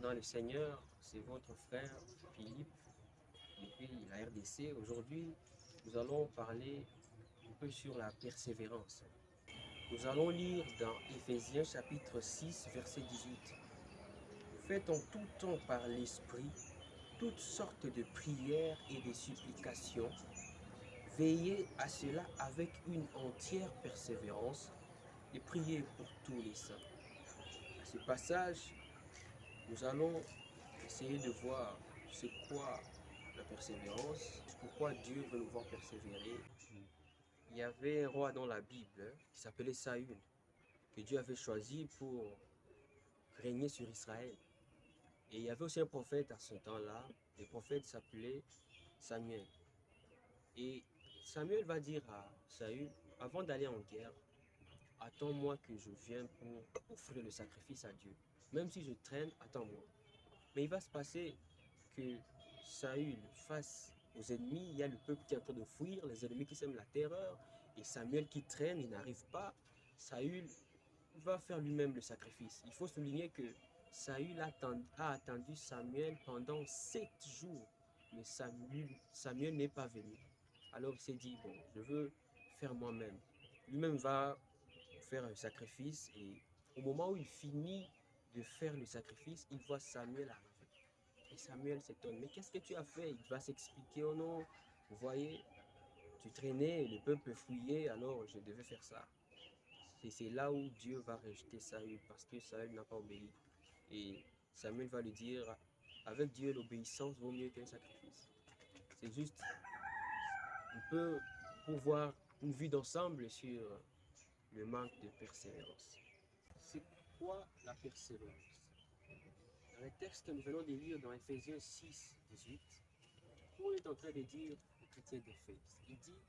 dans le Seigneur, c'est votre frère Philippe depuis la RDC. Aujourd'hui, nous allons parler un peu sur la persévérance. Nous allons lire dans Éphésiens chapitre 6, verset 18. Faites en tout temps par l'Esprit toutes sortes de prières et de supplications. Veillez à cela avec une entière persévérance et priez pour tous les saints. Ce passage, nous allons essayer de voir c'est quoi la persévérance, pourquoi Dieu veut nous voir persévérer. Il y avait un roi dans la Bible qui s'appelait Saül, que Dieu avait choisi pour régner sur Israël. Et il y avait aussi un prophète à ce temps-là. Le prophète s'appelait Samuel. Et Samuel va dire à Saül, avant d'aller en guerre, attends-moi que je vienne pour offrir le sacrifice à Dieu. Même si je traîne, attends-moi. Mais il va se passer que Saül face aux ennemis, il y a le peuple qui est en train de fuir, les ennemis qui sèment la terreur, et Samuel qui traîne, il n'arrive pas. Saül va faire lui-même le sacrifice. Il faut souligner que Saül a attendu Samuel pendant sept jours, mais Samuel, Samuel n'est pas venu. Alors il s'est dit, bon, je veux faire moi-même. Lui-même va faire un sacrifice et au moment où il finit de faire le sacrifice, il voit Samuel arriver. Et Samuel s'étonne, mais qu'est-ce que tu as fait? Il va s'expliquer, oh non, vous voyez, tu traînais, le peuple fouillait, alors je devais faire ça. C'est là où Dieu va rejeter Saül, parce que Saül n'a pas obéi. Et Samuel va lui dire, avec Dieu, l'obéissance vaut mieux qu'un sacrifice. C'est juste on peut pouvoir une vue d'ensemble sur le manque de persévérance. C'est quoi la persévérance? Dans le texte que nous venons de lire dans Ephésiens 6, 18, Paul est en train de dire aux chrétiens d'Éphèse, il dit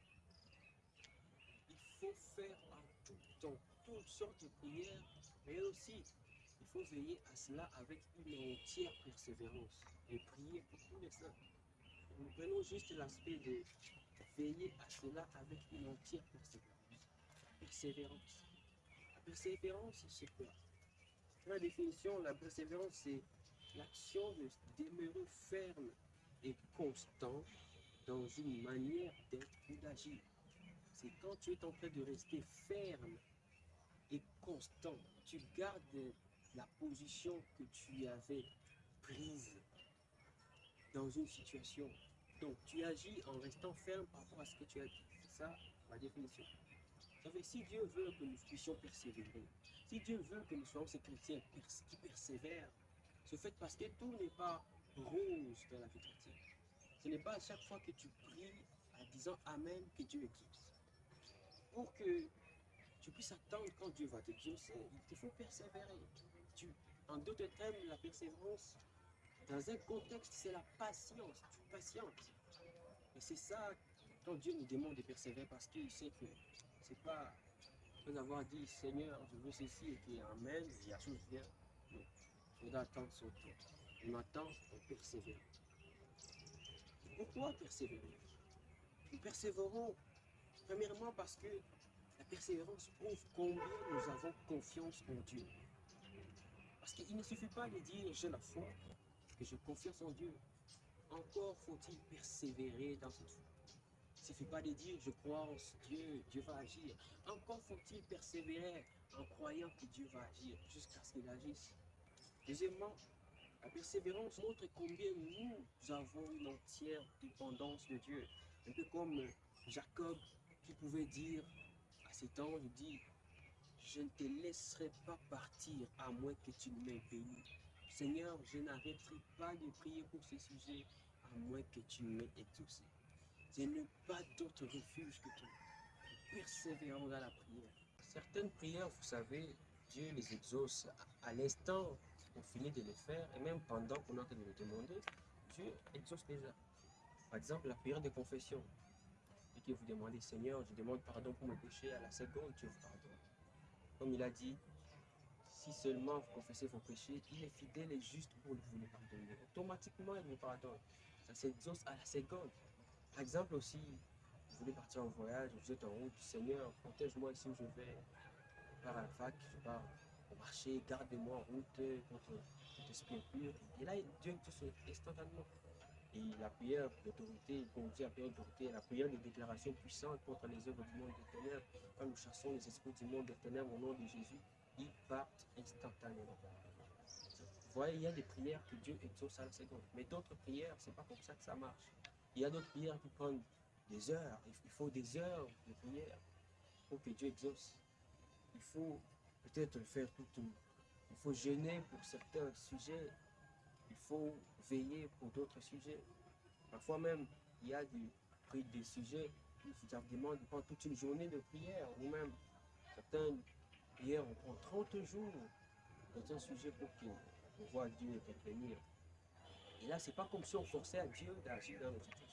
il faut faire en tout temps toutes sortes de prières, mais aussi il faut veiller à cela avec une entière persévérance et prier pour tous les saints. Nous prenons juste l'aspect de veiller à cela avec une entière persévérance. Persévérance. La persévérance, c'est quoi? La définition, la persévérance, c'est l'action de demeurer ferme et constant dans une manière d'être ou d'agir. C'est quand tu es en train de rester ferme et constant, tu gardes la position que tu avais prise dans une situation. Donc, tu agis en restant ferme par rapport à ce que tu as dit. C'est ça ma définition. Si Dieu veut que nous puissions persévérer, si Dieu veut que nous soyons ces chrétiens qui persévèrent, ce fait parce que tout n'est pas rose dans la vie chrétienne. Ce n'est pas à chaque fois que tu pries en disant Amen que Dieu éclipse. Pour que tu puisses attendre quand Dieu va te dire, il te faut persévérer. Tu, en d'autres termes, la persévérance, dans un contexte, c'est la patience. Tu patientes. Et c'est ça, quand Dieu nous demande de persévérer, parce qu'il sait que c'est pas après avoir dit Seigneur, je veux ceci et qui Amen, et la chose vient. Non, il faudra attendre son tour. On attend, on persévère. Pourquoi persévérer Nous persévérons premièrement parce que la persévérance prouve combien nous avons confiance en Dieu. Parce qu'il ne suffit pas de dire j'ai la foi, que je confiance en Dieu. Encore faut-il persévérer dans cette foi. Suffit pas de dire je crois en Dieu, Dieu va agir. Encore faut-il persévérer en croyant que Dieu va agir jusqu'à ce qu'il agisse. Deuxièmement, la persévérance montre combien nous avons une entière dépendance de Dieu. Un peu comme Jacob qui pouvait dire à temps, il dit, je ne te laisserai pas partir à moins que tu ne m'aies béni. Seigneur, je n'arrêterai pas de prier pour ce sujet à moins que tu m'aies exaucé. Je n'ai pas d'autre refuge que toi. Persévérons dans la prière. Certaines prières, vous savez, Dieu les exauce à l'instant on finit de les faire et même pendant qu'on est en train de les demander, Dieu exauce déjà. Par exemple, la prière de confession. Et que vous demandez, Seigneur, je demande pardon pour mes péchés, à la seconde, Dieu vous pardonne. Comme il a dit, si seulement vous confessez vos péchés, il est fidèle et juste pour vous les pardonner. Automatiquement, il vous pardonne. Ça s'exauce à la seconde. Par exemple aussi, vous voulez partir en voyage, vous êtes en route, Seigneur, protège-moi où je vais. Je pars à la fac, je pars au marché, garde-moi en route contre cet esprit impur. Et là, Dieu exauce instantanément. Et la prière d'autorité, comme dit la prière d'autorité, la prière de déclaration puissante contre les œuvres du monde des ténèbres, quand nous chassons les esprits du monde des ténèbres au nom de Jésus, ils partent instantanément. Vous voyez, il y a des prières que Dieu exauce à la seconde. Mais d'autres prières, c'est pas comme ça que ça marche. Il y a d'autres prières qui prennent des heures. Il faut des heures de prière pour que Dieu exauce. Il faut peut-être faire tout. Il faut jeûner pour certains sujets. Il faut veiller pour d'autres sujets. Parfois même, il y a des, des sujets qui demandent de prendre toute une journée de prière. Ou même, certaines prières, on prend 30 jours dans un sujet pour qu'on voit Dieu intervenir. Et là, c'est pas comme si on forçait à Dieu d'agir dans nos situations.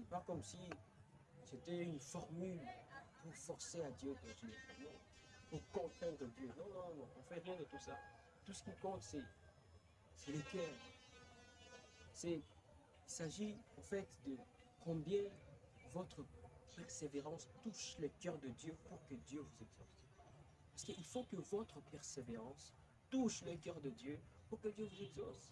C'est pas comme si c'était une formule pour forcer à Dieu d'agir. Non. Pour contraindre Dieu. Non, non, non. On fait rien de tout ça. Tout ce qui compte, c'est, les cœurs. C'est, il s'agit en fait de combien votre persévérance touche le cœur de Dieu pour que Dieu vous exauce. Parce qu'il faut que votre persévérance touche le cœur de Dieu pour que Dieu vous exauce.